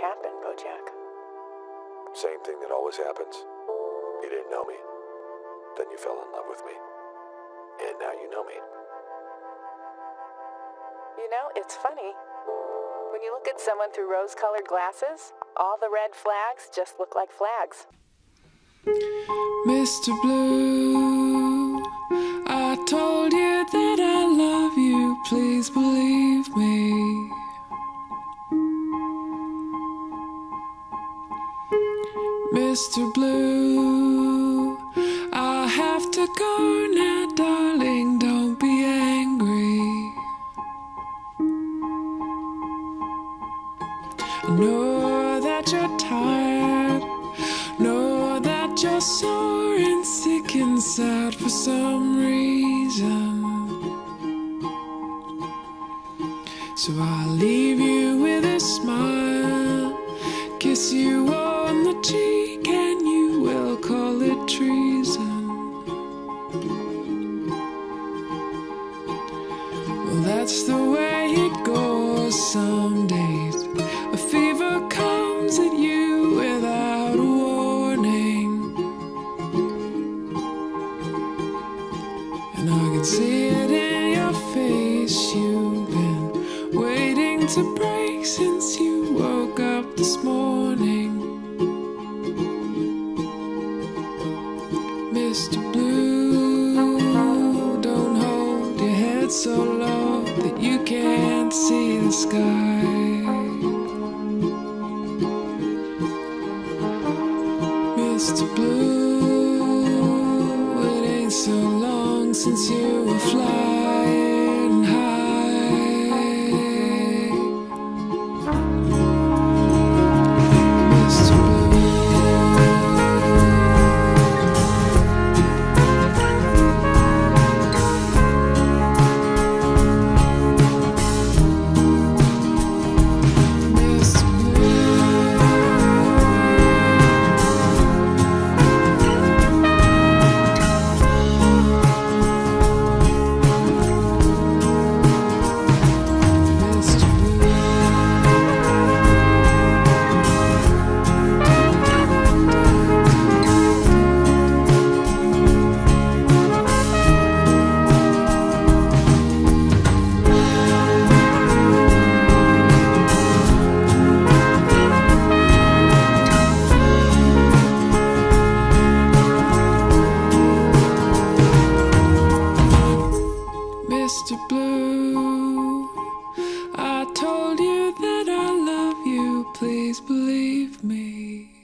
happened, Bojack? Same thing that always happens. You didn't know me. Then you fell in love with me. And now you know me. You know, it's funny. When you look at someone through rose colored glasses, all the red flags just look like flags. Mr. Blue, I told you that Mr. Blue, I have to go now, darling, don't be angry. Know that you're tired, know that you're sore and sick inside for some reason. So I'll leave you with a smile, kiss you the cheek, and you will call it treason. Well, that's the way it goes some days. A fever comes at you without warning. And I can see it in your face. You've been waiting to break since you woke up this morning. Mr. Blue, don't hold your head so low that you can't see the sky. Mr. Blue, it ain't so long since you were flying me.